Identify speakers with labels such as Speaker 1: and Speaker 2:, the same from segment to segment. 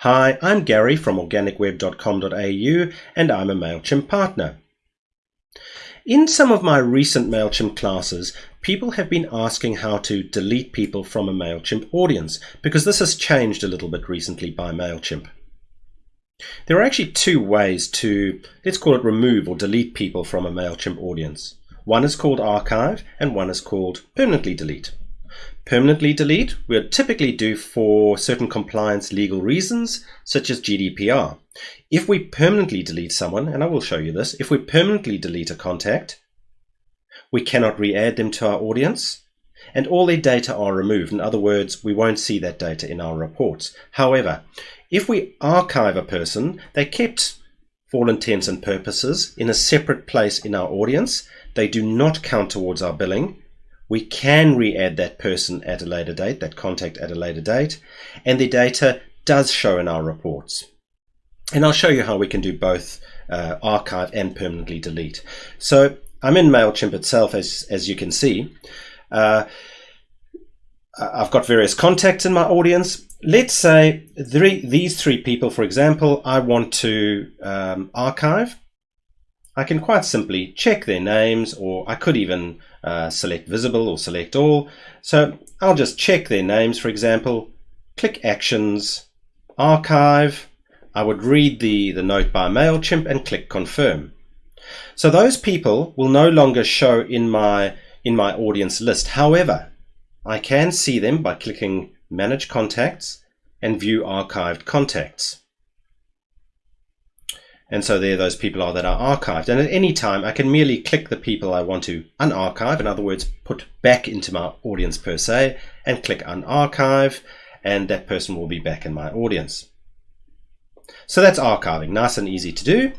Speaker 1: Hi, I'm Gary from organicweb.com.au and I'm a MailChimp partner. In some of my recent MailChimp classes, people have been asking how to delete people from a MailChimp audience because this has changed a little bit recently by MailChimp. There are actually two ways to, let's call it remove or delete people from a MailChimp audience. One is called archive and one is called permanently delete. Permanently delete we'll typically do for certain compliance legal reasons, such as GDPR. If we permanently delete someone, and I will show you this, if we permanently delete a contact, we cannot re-add them to our audience, and all their data are removed. In other words, we won't see that data in our reports. However, if we archive a person, they kept, for all intents and purposes, in a separate place in our audience. They do not count towards our billing, we can re-add that person at a later date, that contact at a later date, and the data does show in our reports. And I'll show you how we can do both uh, archive and permanently delete. So I'm in MailChimp itself, as, as you can see. Uh, I've got various contacts in my audience. Let's say three, these three people, for example, I want to um, archive. I can quite simply check their names, or I could even uh, select visible or select all. So I'll just check their names, for example, click Actions, Archive. I would read the, the note by MailChimp and click Confirm. So those people will no longer show in my, in my audience list. However, I can see them by clicking Manage Contacts and View Archived Contacts. And so there those people are that are archived. And at any time, I can merely click the people I want to unarchive, in other words, put back into my audience per se, and click unarchive, and that person will be back in my audience. So that's archiving, nice and easy to do.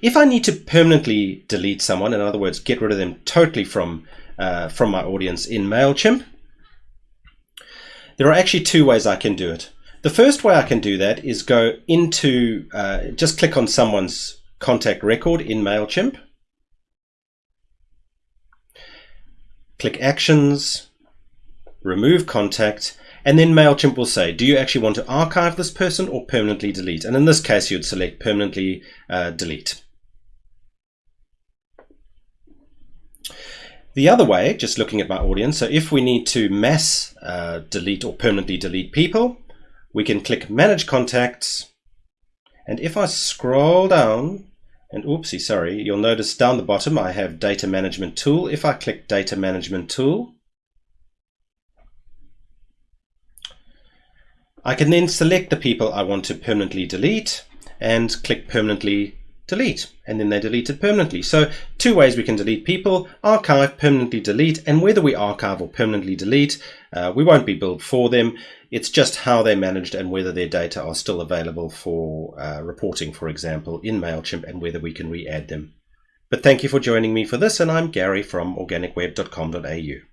Speaker 1: If I need to permanently delete someone, in other words, get rid of them totally from, uh, from my audience in MailChimp, there are actually two ways I can do it. The first way I can do that is go into, uh, just click on someone's contact record in MailChimp. Click Actions, Remove Contact, and then MailChimp will say, do you actually want to archive this person or permanently delete? And in this case, you'd select permanently uh, delete. The other way, just looking at my audience, so if we need to mass uh, delete or permanently delete people, we can click Manage Contacts. And if I scroll down, and oopsie, sorry, you'll notice down the bottom I have Data Management Tool. If I click Data Management Tool, I can then select the people I want to permanently delete and click Permanently delete and then they delete it permanently. So two ways we can delete people, archive, permanently delete, and whether we archive or permanently delete, uh, we won't be billed for them. It's just how they're managed and whether their data are still available for uh, reporting, for example, in MailChimp and whether we can re-add them. But thank you for joining me for this, and I'm Gary from organicweb.com.au.